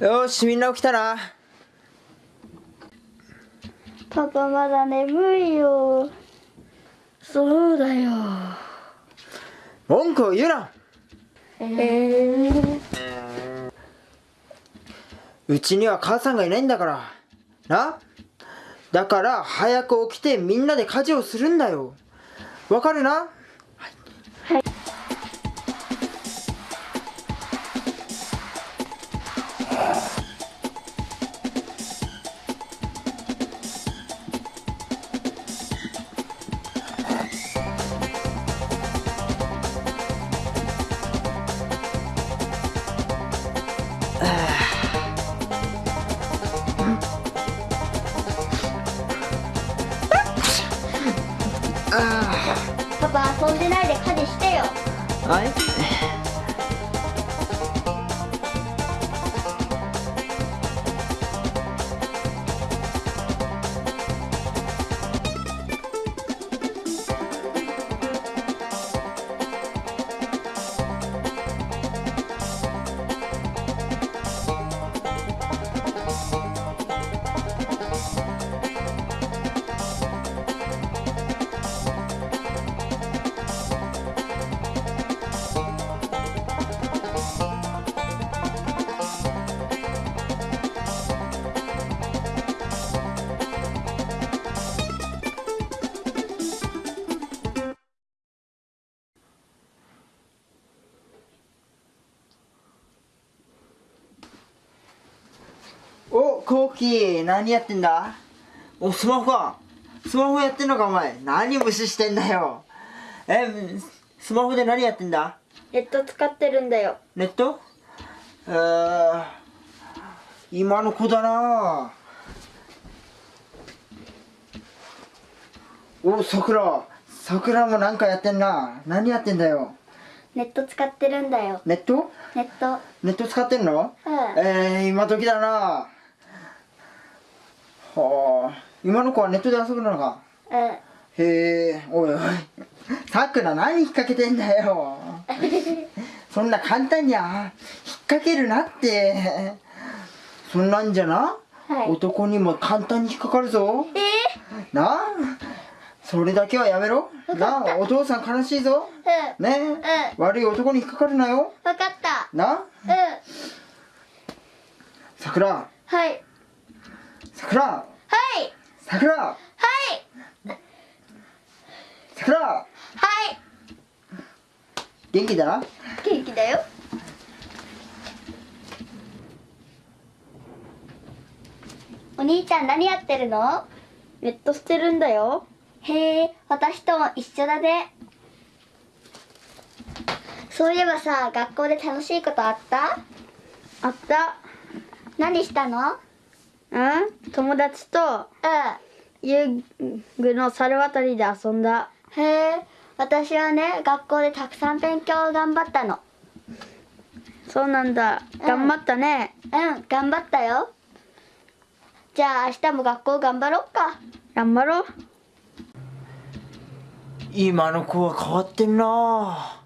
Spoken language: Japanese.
よしみんな起きたなパパまだ眠いよ。そうだよ。文句を言うな。えー、うちには母さんがいないんだから。な？だから早く起きてみんなで家事をするんだよ。わかるな？はコーキー何やってんだ？おスマホか。スマホやってんのかお前。何無視してんだよ。えスマホで何やってんだ？ネット使ってるんだよ。ネット？えー、今の子だな。おさくらさくらもなんかやってんな。何やってんだよ。ネット使ってるんだよ。ネット？ネット。ネット使ってんの？うん。えー、今時だなはあ今の子はネットで遊ぶのか？うんへえおいおい。さくら何引っ掛けてんだよ。そんな簡単には引っ掛けるなって。そんなんじゃな、はい。男にも簡単に引っかかるぞ。え？な？あそれだけはやめろ。な？あお父さん悲しいぞ。ー、うん。ね？うん。悪い男に引っかかるなよ。わかった。な？うん。さくら。はいさくらはい。さくらはい。さくらはい。元気だ？な元気だよ。お兄ちゃん何やってるの？ネットしてるんだよ。へえ私とも一緒だね。そういえばさ学校で楽しいことあった？あった。何したの？うん？友達とう遊具の猿渡りで遊んだ。んへえ私はね学校でたくさん勉強を頑張ったの。そうなんだ。うん。頑張ったね、うん頑張ったよ。じゃあ明日も学校頑張ろっか。頑張ろう。今の子は変わってんな